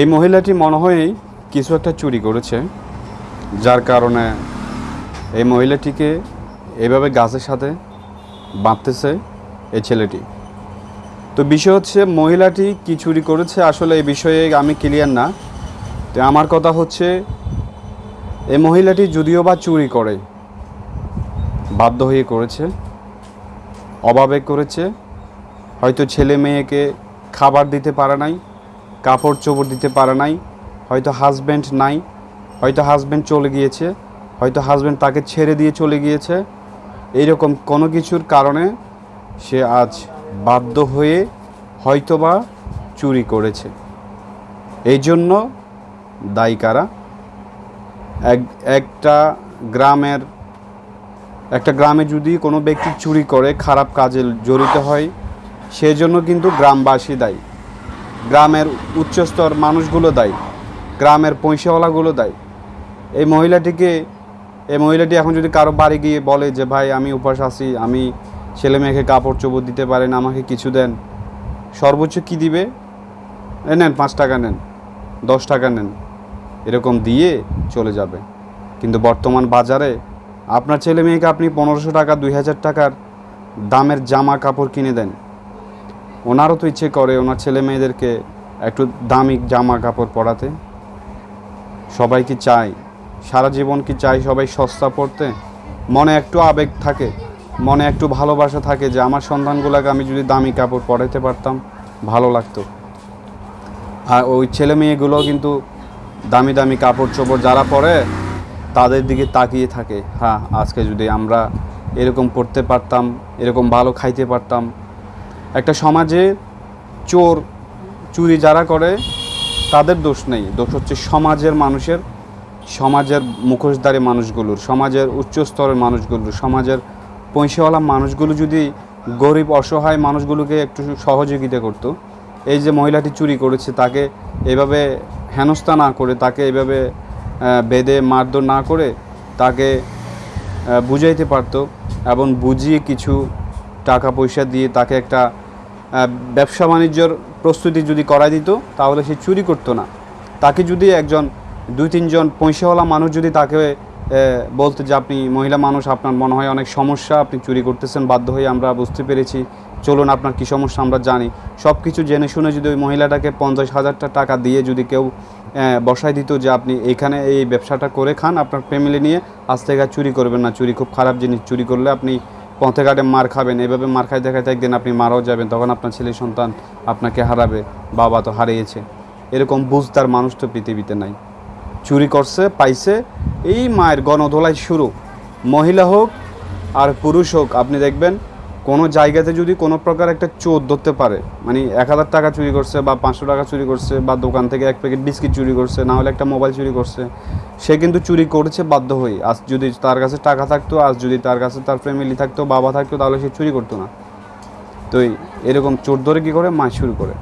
এই মহিলাটি মনে হয় কিছু একটা চুরি করেছে, যার কারণে এই মহিলাটিকে এভাবে গাছের সাথে বাঁধতেছে এই ছেলেটি। তো বিষয় হচ্ছে, মহিলাটি কি চুরি করেছে? আসলে এই বিষয়ে আমি ক্লিয়ার না। তো আমার কথা হচ্ছে, এই মহিলাটি যদিও বা চুরি করে, বাধ্য হয়ে করেছে অভাবে করেছে হয়তো ছেলে মেয়েকে খাবার দিতে পারে নাই, কাপড় চোপড় দিতে পারে নাই, হয়তো হাজব্যান্ড নাই, হয়তো হাজব্যান্ড চলে গিয়েছে, হয়তো হাজব্যান্ড তাকে ছেড়ে দিয়ে চলে গিয়েছে। এইরকম কোনো কিছুর কারণে সে আজ বাধ্য হয়ে হয়তোবা চুরি করেছে। এই জন্য দায়ী কারা? এক, একটা গ্রামের, একটা গ্রামে যদি কোনো ব্যক্তি চুরি করে, খারাপ কাজে জড়িত হয় সেজন্য কিন্তু গ্রামবাসী দায়ী। গ্রামের উচ্চস্তর মানুষগুলো দায়ী। গ্রামের পয়সাওয়ালাগুলো দায়ী। এই মহিলাটিকে, এই মহিলাটি এখন যদি কারও বাড়ি গিয়ে বলে যে, ভাই, আমি উপাস আছি, আমি ছেলে মেয়েকে কাপড় চোপড় দিতে পারেন, আমাকে কিছু দেন। সর্বোচ্চ কি দিবে? এ নেন, পাঁচ টাকা নেন, দশ টাকা নেন, এরকম দিয়ে চলে যাবে। কিন্তু বর্তমান বাজারে আপনার ছেলে মেয়েকে আপনি পনেরোশো টাকা, দুই হাজার টাকার দামের জামা কাপড় কিনে দেন। ওনারও তো ইচ্ছে করে ওনার ছেলে মেয়েদেরকে একটু দামি জামা কাপড় পরাতে। সবাই কি চায়? সারা জীবন কি চায় সবাই সস্তা পড়তে মনে একটু আবেগ থাকে, মনে একটু ভালোবাসা থাকে যে আমার সন্তানগুলোকে আমি যদি দামি কাপড় পরাতে পারতাম, ভালো লাগতো। আর ওই ছেলে মেয়েগুলো কিন্তু দামি দামি কাপড় চোপড় যারা পরে, তাদের দিকে তাকিয়ে থাকে হ্যাঁ আজকে যদি আমরা এরকম পড়তে পারতাম, এরকম ভালো খাইতে পারতাম একটা সমাজে চোর, চুরি যারা করে, তাদের দোষ নেই। দোষ হচ্ছে সমাজের মানুষের, সমাজের মুখোশধারী মানুষগুলোর, সমাজের উচ্চ স্তরের মানুষগুলোর, সমাজের পয়সাওয়ালা মানুষগুলো যদি গরিব, অসহায় মানুষগুলোকে একটু সহযোগিতা করতো, এই যে মহিলাটি চুরি করেছে, তাকে এভাবে হেনস্থা না করে, তাকে এভাবে বেঁধে মারধর না করে, তাকে বুঝাইতে পারতো এবং বুঝিয়ে কিছু টাকা পয়সা দিয়ে তাকে একটা ব্যবসা বাণিজ্যর প্রস্তুতি যদি করাই দিত, তাহলে সে চুরি করতো না। তাকে যদি একজন, দুই তিনজন পয়সাওয়ালা মানুষ যদি তাকে বলতে যে আপনি মহিলা মানুষ, আপনার মনে হয় অনেক সমস্যা, আপনি চুরি করতেছেন, বাধ্য হয়ে আমরা বুঝতে পেরেছি। চলুন, আপনার কী সমস্যা আমরা জানি। সব কিছু জেনে শুনে যদি ওই মহিলাটাকে পঞ্চাশ হাজারটা টাকা দিয়ে যদি কেউ বসায় দিত যে আপনি এইখানে এই ব্যবসাটা করে খান, আপনার ফ্যামিলি নিয়ে আজ থেকে চুরি করবেন না। চুরি খুব খারাপ জিনিস, চুরি করলে আপনি পথে ঘাটে মার খাবেন, এভাবে মার খাই দেখাতে একদিন আপনি মারাও যাবেন, তখন আপনার ছেলে সন্তান আপনাকে হারাবে, বাবা তো হারিয়েছে। এরকম বুঝতার মানুষ তো পৃথিবীতে নাই। চুরি করছে, পাইছে, এই মায়ের গণধোলাই শুরু। মহিলা হোক আর পুরুষ হোক, আপনি দেখবেন কোনো জায়গাতে যদি কোনো প্রকার একটা চোর ধরতে পারে মানে এক হাজার টাকা চুরি করছে বা পাঁচশো টাকা চুরি করছে বা দোকান থেকে এক প্যাকেট বিস্কিট চুরি করছে, না হলে একটা মোবাইল চুরি করছে, সে কিন্তু চুরি করেছে বাধ্য হয়ে আজ যদি তার কাছে টাকা থাকতো, আজ যদি তার কাছে তার ফ্যামিলি থাকতো, বাবা থাকতো, তাহলে সে চুরি করতো না। তো এরকম চোর ধরে কী করে? মাছ শুরু করে।